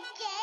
Okay.